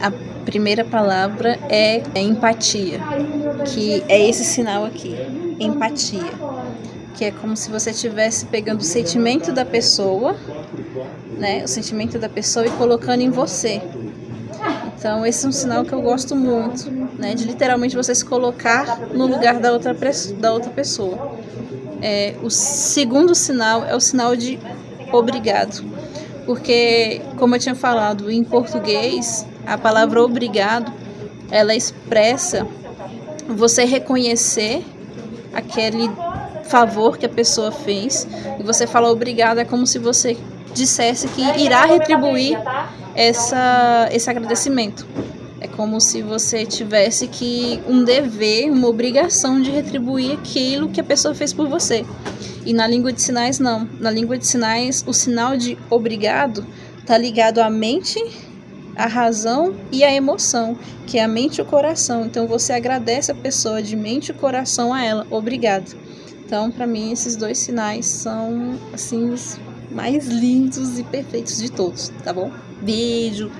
a primeira palavra é, empatia, que é esse sinal aqui, empatia, que é como se você estivesse pegando o sentimento da pessoa, né, o sentimento da pessoa e colocando em você. Então esse é um sinal que eu gosto muito, né, de literalmente você se colocar no lugar da outra, da outra pessoa. É, o segundo sinal é o sinal de obrigado, porque como eu tinha falado em português a palavra obrigado, ela expressa você reconhecer aquele favor que a pessoa fez e você fala obrigado é como se você dissesse que irá retribuir essa, esse agradecimento. É como se você tivesse que um dever, uma obrigação de retribuir aquilo que a pessoa fez por você. E na língua de sinais não. Na língua de sinais, o sinal de obrigado está ligado à mente a razão e a emoção, que é a mente e o coração. Então você agradece a pessoa de mente e coração a ela. Obrigado. Então, para mim, esses dois sinais são assim os mais lindos e perfeitos de todos, tá bom? Beijo.